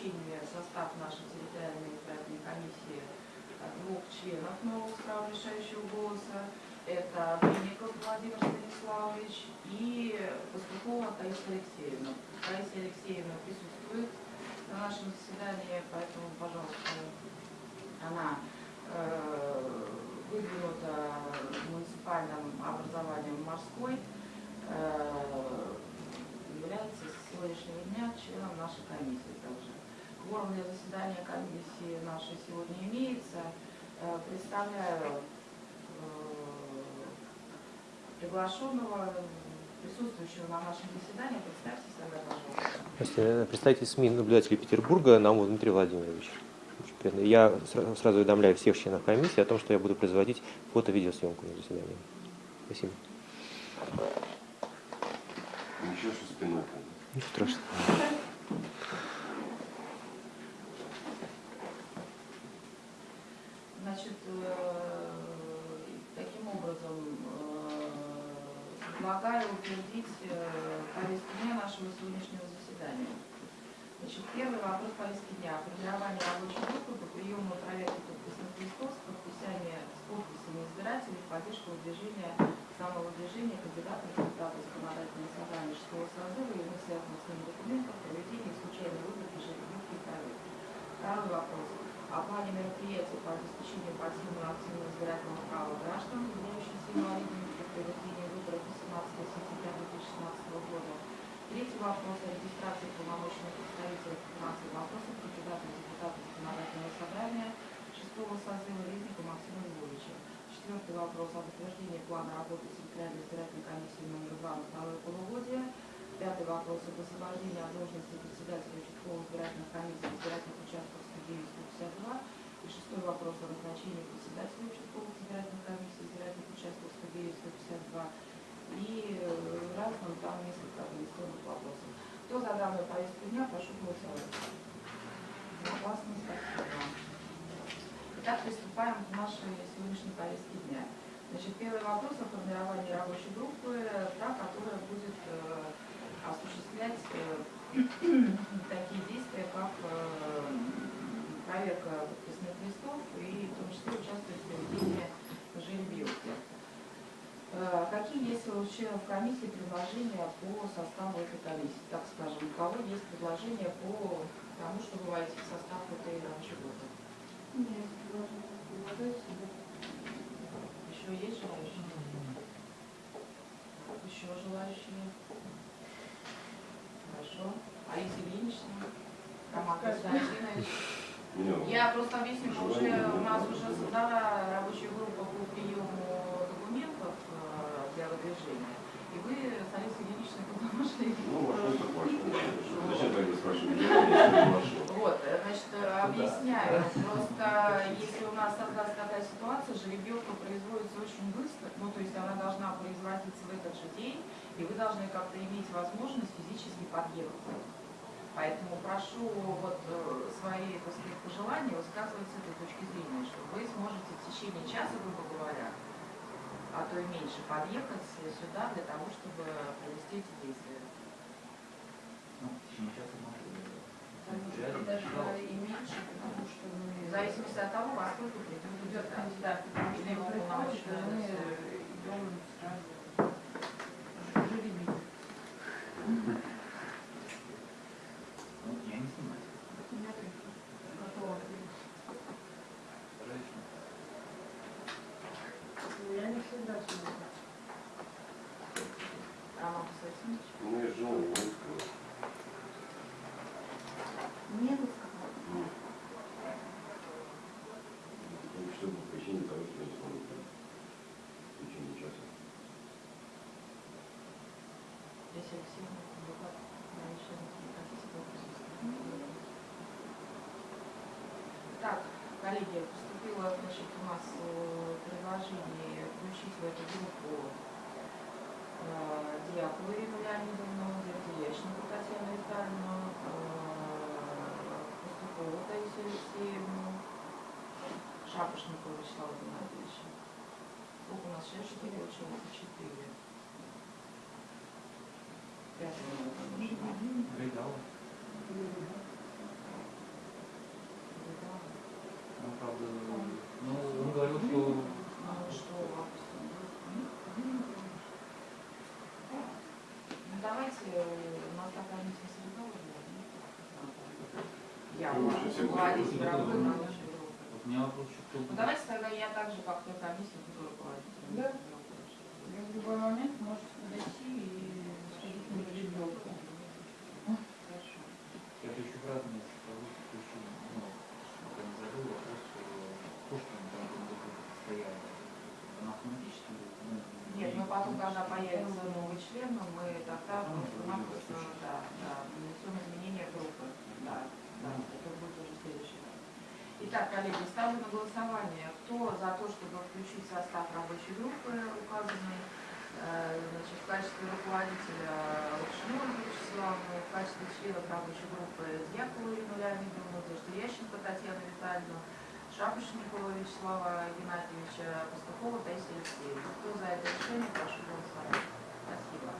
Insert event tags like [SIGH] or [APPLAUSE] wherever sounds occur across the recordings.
включение состав нашей территориальной избирательной комиссии двух членов нового права решающего голоса. Это Винников Владимир Станиславович и Пастухова Таисия Алексеевна. Таисия Алексеевна присутствует на нашем заседании, поэтому, пожалуйста, она э, выдвинута муниципальным образованием морской, э, является с сегодняшнего дня членом нашей комиссии также. Кворум для заседания комиссии нашей сегодня имеется. Э, Представляю э, приглашенного, присутствующего на нашем заседании. Представьтесь тогда, пожалуйста. Здравствуйте. Представитель СМИ наблюдателей Петербурга Наумов Дмитрий Владимирович. Я сра- сразу уведомляю всех членов комиссии о том, что я буду производить фото-видеосъемку на заседании. Спасибо. Ничего, что спиной. Ничего страшного. Значит, э, таким образом э, предлагаю утвердить э, повестку дня нашего сегодняшнего заседания. Значит, первый вопрос повестки дня. Формирование рабочей группы по приему проверки подписных листов с подписями, с подписями избирателей в поддержку выдвижения самого выдвижения кандидата в депутаты законодательного собрания 6 созыва и связанных с ним документов, проведения случайной выборки жеребьевки и проверки. Второй вопрос. О плане мероприятий по обеспечению пассивного активного избирательного права граждан, являющихся инвалидами при проведении выборов 18 сентября 2016 года. Третий вопрос о регистрации полномочных представителей по финансовым вопросам кандидата в депутаты законодательного собрания 6 созыва Резника Максима Львовича. Четвертый вопрос о утверждении плана работы территориальной избирательной комиссии номер 2 на второе полугодие. Пятый вопрос об освобождении от должности председателя участковых избирательных комиссий избирательных участков 109-152. И шестой вопрос о назначении председателя участковых избирательных комиссий избирательных участков 109-152. И э, разным там несколько организационных вопросов. Кто за данную повестку дня, прошу голосовать. Согласны, спасибо. Итак, приступаем к нашей сегодняшней повестке дня. Значит, первый вопрос о формировании рабочей группы, та, которая будет э, осуществлять э, [CLEARS THROAT] такие действия, как проверка подписных листов и в том числе участвовать в проведении жеребьевки. Э, Какие есть у членов комиссии предложения по составу этой комиссии? Так скажем, у кого есть предложения по тому, чтобы войти в состав этой рабочей группы? Еще есть желающие? Еще желающие? Хорошо. Алиса Ильинична? Роман Константинович? Я просто объясню, что уже у нас уже создана рабочая группа по приему э, выдвижения. И вы с Алисой Ильиничной туда вошли. Ну, так вошел. Зачем тогда спрашивать? Вот, э, значит, э, объясняю. Просто если у нас создастся такая ситуация, жеребьевка производится очень быстро, ну, то есть она должна производиться в этот же день, и вы должны как-то иметь возможность физически подъехать. Поэтому прошу вот э, свои, так сказать, пожелания высказывать с этой точки зрения, что вы сможете в течение часа, грубо говоря, а то и меньше, подъехать сюда для того, чтобы провести эти действия. Ну, в. Может, даже и меньше, потому что В мы... зависимости от того, во сколько придет идет кандидат. кандидат, потому что Или мы идем сразу. Жеребить. Ну, я не снимаю. Нет, готово. Женщина. Я не всегда снимаю. Роман Константинович? Ну, я жил, не сказал. Не рассказала. Ну, что по причине того, что я не смогу прийти. В течение часа. Если Алексеевна, адвокат, член комиссии по присутствию. Так, коллеги, поступило значит, у нас э, предложение включить в эту группу э, Дьякову Ирину Леонидовну, Дердеященко Татьяну Витальевну, э, Пастухову Таисию Алексеевну, Шапошникова Вячеслава Геннадьевича. Сколько у нас сейчас? Четыре Давайте, ну, давайте тогда я также пока когда появится новый член, мы тогда просто-напросто, да, да, внесем изменения группы. Да, да, это будет уже следующий раз. Итак, коллеги, ставлю на голосование. Кто за то, чтобы включить состав рабочей группы указанный, э, значит, в качестве руководителя Лапшину Ольгу Вячеславовну, в качестве членов рабочей группы Дьякову Ирину Леонидовну, Ященко Татьяну Витальевну, Шапошникова Вячеслава Геннадьевича, Пастухова Таисия Алексеевна. Кто за это решение, прошу голосовать. Спасибо.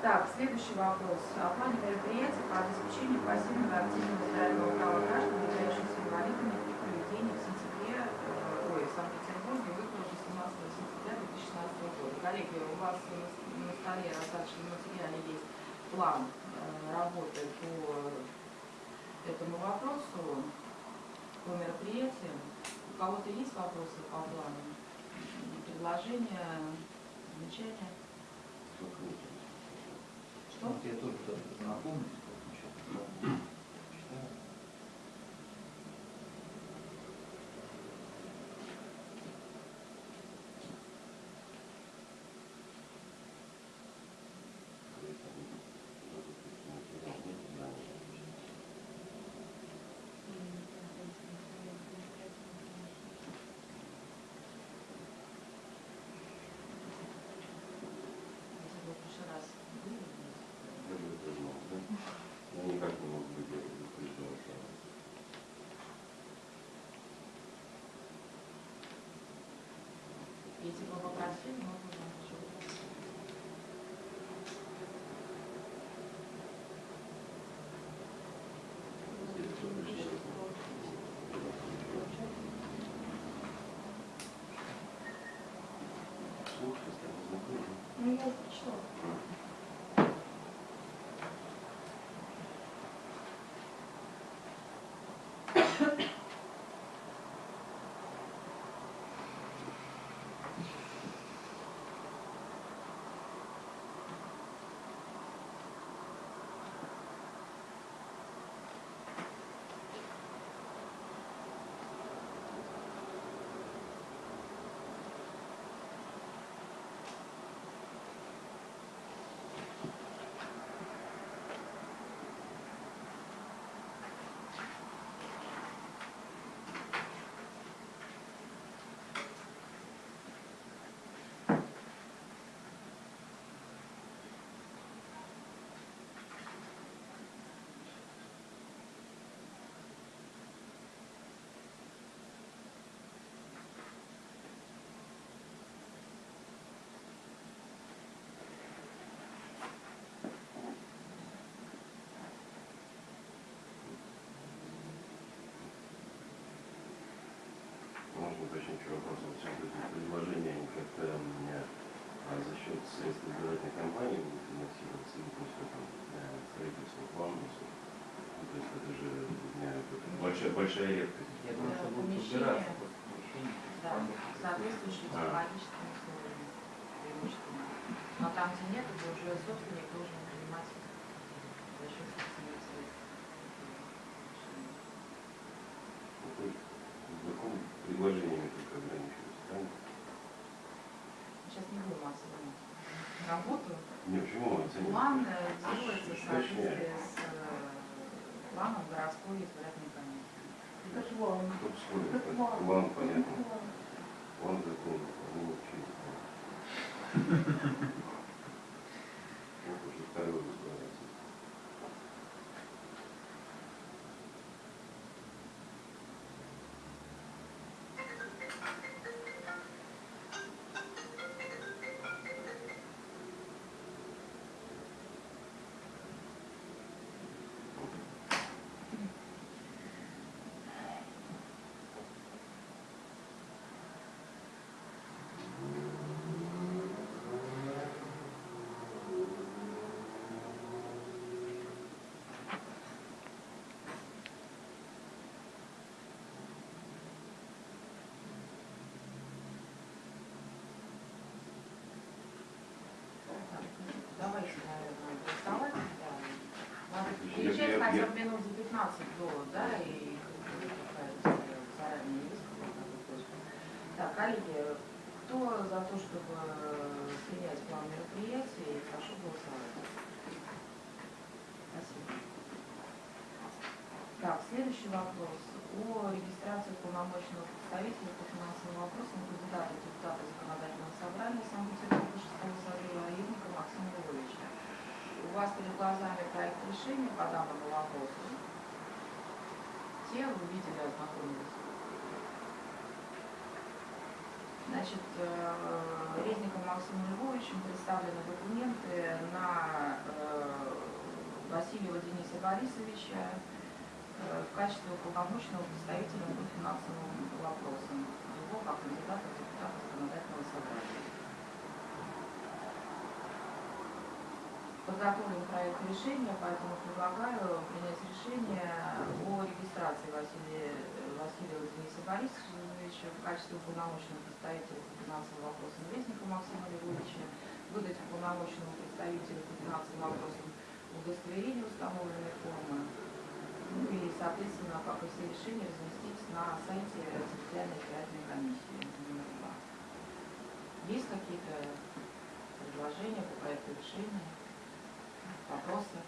Так, следующий вопрос. О плане мероприятий по обеспечению пассивного и активного материального права граждан, являющихся инвалидами при проведении в сентябре, э, ой, в Санкт-Петербурге выборов 18 сентября 2016 года. Коллеги, у вас на столе раздаточном материале есть план э, работы по этому вопросу, по мероприятиям. У кого-то есть вопросы по плану? Предложения, замечания? Что? Я тоже даже познакомлюсь, вот сейчас читаю. Если вы в прошлый раз были вместе? Я бы это знал, да? Я никак не мог быть предупрежден, что Если бы попросили, мы бы вам еще слушай, стало знакомо. Ну, я уже прочитала. Можно уточнить еще вопрос? Вот сейчас эти предложения, они как-то у меня а, за счет средств избирательной кампании будут финансироваться, ну, просто там, э, строительство плана. Ну, то есть это же для меня это большая, большая редкость. Я думаю, что Да, будут убираться. Да, соответствующие А. технологическим условиям преимущественно. Но там, где нет, это уже собственник должен принимать за счет собственных средств. То есть знаком предложениями только ограничиваюсь, правильно? Сейчас не будем оценивать работу. Не, почему оценивать? План э, делается в соответствии с э, планом городской избирательной. Это план. План, понятно. План. План закона, они вообще не знают. Хотя бы минут за 15 до, да, и заранее. Так, коллеги, кто за то, чтобы принять план мероприятий, прошу голосовать. Спасибо. Так, следующий вопрос. О регистрации полномочного представителя по финансовым вопросам кандидата депутата законодательного собрания Санкт-Петербурга 6 созыва Егника Максима Львовича. У вас перед глазами проект решения по данному вопросу. Те вы видели, ознакомились. Значит, э, Резником Максимом Львовичем представлены документы на э, Васильева Дениса Борисовича э, в качестве уполномоченного представителя по финансовым вопросам его как кандидата депутата законодательного собрания. Подготовлен проект решения, поэтому предлагаю принять решение о регистрации Василия, Васильева Дениса Борисовича в качестве уполномоченного представителя по финансовым вопросам Резника Максима Львовича, выдать уполномоченному представителю по финансовым вопросам удостоверение установленной формы, ну и, соответственно, как и все решения, разместить на сайте территориальной избирательной комиссии. Есть какие-то предложения по проекту решения? Вопросы?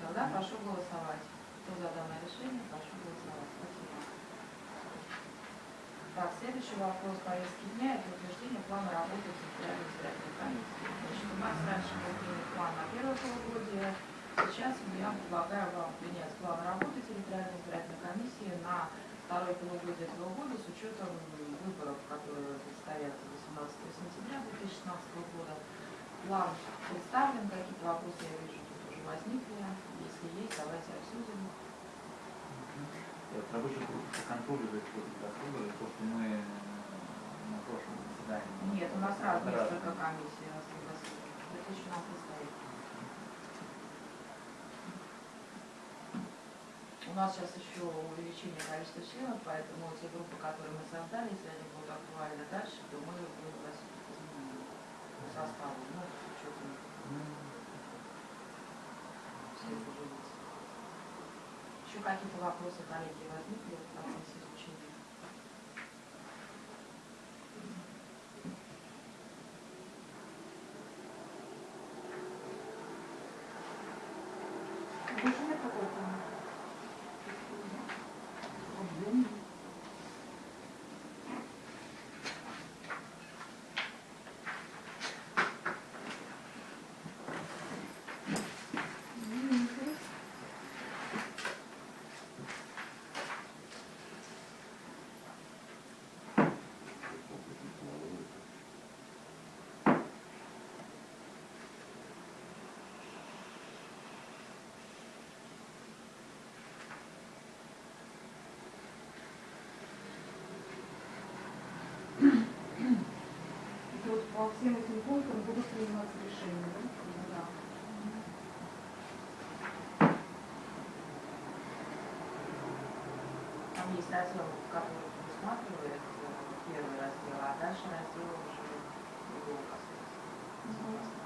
Тогда прошу голосовать. Кто за данное решение, прошу голосовать. Спасибо. Так, следующий вопрос повестки дня – это утверждение плана работы территориальной избирательной комиссии. Значит, у нас раньше был план на первое полугодие. Сейчас я предлагаю вам принять план работы территориальной избирательной комиссии на второе полугодие этого года с учетом выборов, которые предстоят 18 сентября 2016 года. План представлен, какие-то вопросы, я вижу, тут уже возникли. Если есть, давайте обсудим. Вот рабочая группа эксплуатацией расходов, то, что мы э, на прошлом заседании... Нет, у нас сразу Разные. несколько комиссий, я согласен. Это еще нам предстоит. У нас сейчас еще увеличение количества членов, поэтому те группы, которые мы создали, если они будут актуальны дальше, то мы будем составу, ну, с учетом всех уже лиц. Еще какие-то вопросы, коллеги, возникли в процессе изучения? Больше нет какой-то? И вот по всем этим пунктам будут приниматься решения, да? Да. Там есть раздел, который предусматривает э, первый раздел, а дальше раздел уже другого касается.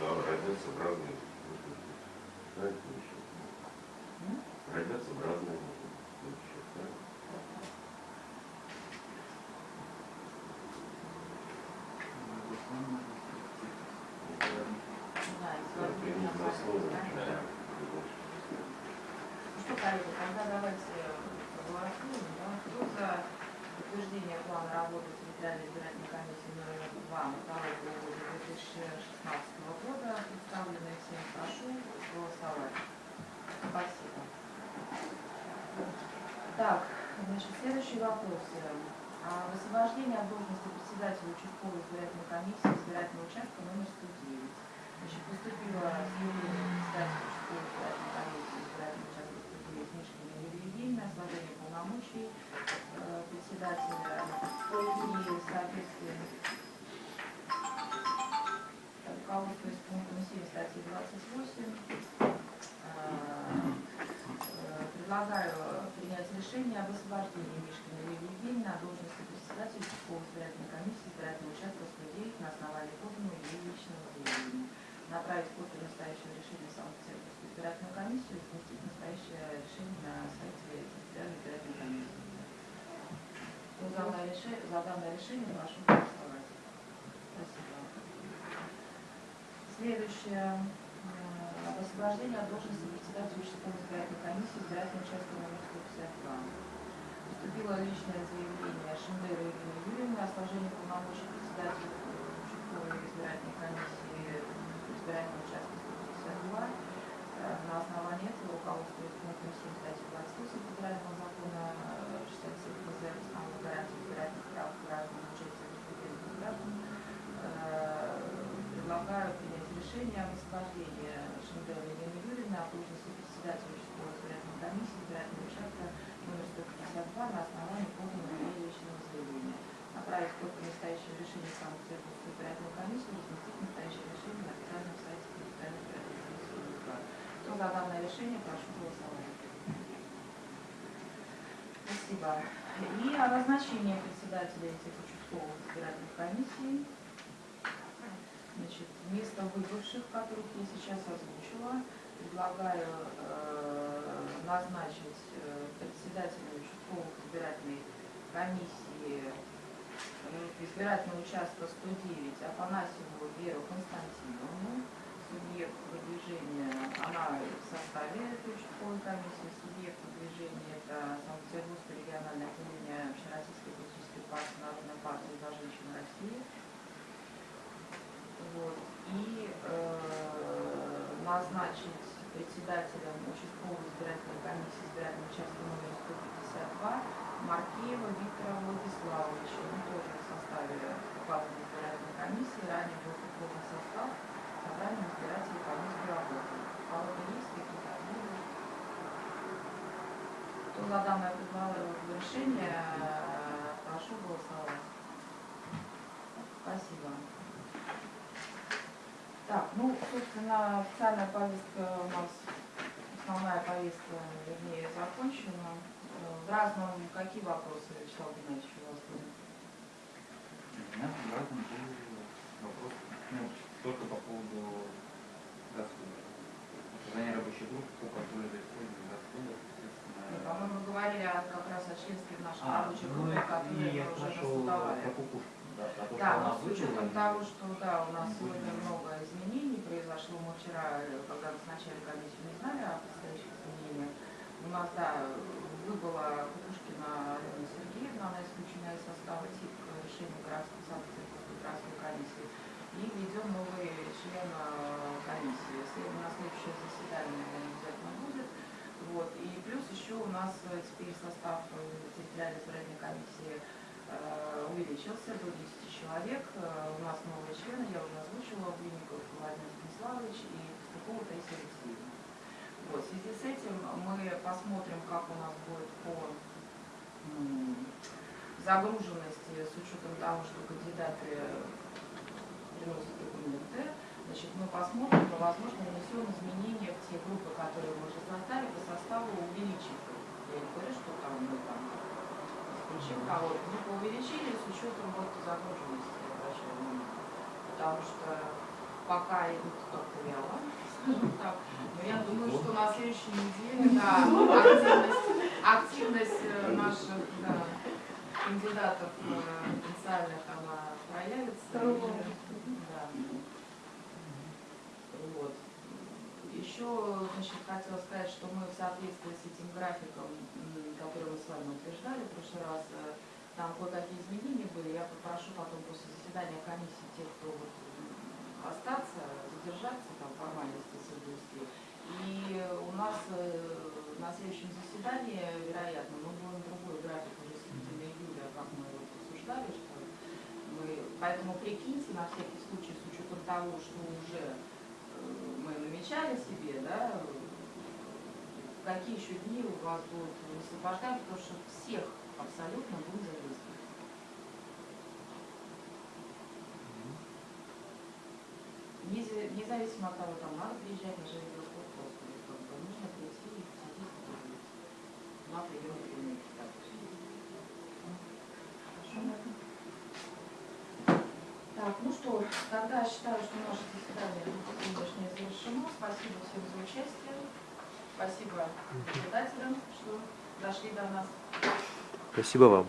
Да, родятся в разные. Знаете, еще. М? Родятся в разные. Ну что, коллеги, тогда давайте проголосуем. Да? Кто за утверждение плана работы территориальной избирательной комиссии номер 2 на второй полугодие 2016 года, представленный всем, прошу голосовать. Спасибо. Так, значит, следующий вопрос. А Высвобождение от должности председателя участковой избирательной комиссии избирательного участка номер 109. Значит, поступило заявление председателя участковой избирательной комиссии избирательного участка 109 Мишкина Евгеньевна о сложении полномочий э, председателя и в соответствии руководствуясь пунктом 7 статьи 28, э, э, предлагаю решение об освобождении Мишкина Юрия Евгеньевны от должности председателя участковой избирательной комиссии избирательного участка 109 на основании поданного ей личного заявления. Направить копию настоящего решения в Санкт-Петербургскую избирательную комиссию и разместить настоящее решение на сайте территориальной избирательной комиссии. За данное решение, за данное решение прошу голосовать. Спасибо. Следующее. Об освобождении от должности председателя участковой избирательной комиссии избирательного участка номер 152. Поступило личное заявление Шендера Ирины Юрьевны о сложении полномочий председателя участковой избирательной комиссии избирательного участка 152. Э, На основании этого руководствуясь пунктом 7 статьи 28 федерального закона э, 67 ФЗ основных гарантий избирательных прав граждан участия в республике граждан, э, предлагаю принять решение о освобождении Шендера Ирины Юрьевны от должности председателя участковой избирательной комиссии избирательного участка номер 152 на основании поданного ей личного заявления. Направить копию настоящего решения в Санкт-Петербургскую избирательную комиссию, разместить настоящее решение на официальном сайте территориальной избирательной комиссии Москва. Кто за данное решение, прошу голосовать. Спасибо. И о назначении председателя этих участковых избирательных комиссий. Значит, вместо выбывших, которых я сейчас озвучила, предлагаю э, назначить э, председателя участковых избирательной комиссии э, избирательного участка 109 Афанасьеву Веру Константиновну, субъект выдвижения, она в составе этой участковой комиссии, субъект выдвижения это Санкт-Петербургское региональное отделение Общероссийской политической партии Народной партии за женщин России. Вот. И э, назначить председателем участковой избирательной комиссии избирательного участка номер 152 Маркеева Виктора Владиславовича. Он тоже в составе указанной избирательной комиссии, ранее был приходный состав избирателей по месту работы. Кого-то есть какие-то ответы? Кто за данное предложение решение, э, прошу голосовать. Спасибо. Так, ну, собственно, официальная повестка у нас, основная повестка, вернее, закончена. Э, В разном, какие вопросы, Вячеслав Геннадьевич, у вас были? У меня в разном был вопрос, ну, только по поводу расходов. Создание рабочей группы по контролю за использованием расходов, Ну, соответственно. По-моему, мы говорили как раз о членстве нашей А, рабочей ну группе, и которые я мы уже кукушку, да, про то, Да, но с учетом того, что да, у нас сегодня много изменений произошло, мы вчера, когда назначали комиссию, не знали о предстоящих изменениях. У нас, да, выбыла Кукушкина Алена Сергеевна, она исключена из состава ТИК решения городской Санкт-Петербургской городской комиссии. И введем новый член комиссии. След- На следующее заседание обязательно будет. Вот. И плюс еще у нас теперь состав э, территориальной избирательной комиссии э, увеличился до 10 человек. Э, У нас новые члены, я уже озвучила, Блинников Владимир Станиславович и Пастухова Таисия Алексеевна. Вот, в связи с этим мы посмотрим, как у нас будет по загруженности с учетом того, что кандидаты приносят документы. Значит, мы посмотрим, и, возможно, внесем изменения в те группы, которые мы уже составили, по составу увеличить их. чека вот мы увеличили с учетом вот загруженности, я. Потому что пока идут как-то вяло, скажем так. Но я думаю, что на следующей неделе, да, активность, активность э, наших да, кандидатов э, потенциальных, она проявится. И, да. Вот. Еще, значит, хотела сказать, что мы в соответствии с этим графиком, который мы с вами утверждали в прошлый раз, э, там кое-какие изменения были. Я попрошу потом после заседания комиссии тех, кто вот, остаться, задержаться, там формальности соблюсти. И у нас э, на следующем заседании, вероятно, мы будем другой график уже середины июля, как мы вот обсуждали, что мы, поэтому прикиньте на всякий случай, с учетом того, что уже мы намечали себе, да, какие еще дни у вас будут высвобождать, потому что всех абсолютно будем задействовать. Независимо от того, там надо приезжать на как бы нужно прийти и задействовать на прием клиники. Так. Хорошо? Так, ну тогда считаю, что наше заседание сегодняшнее завершено. Спасибо всем за участие. Спасибо наблюдателям, что дошли до нас. Спасибо вам.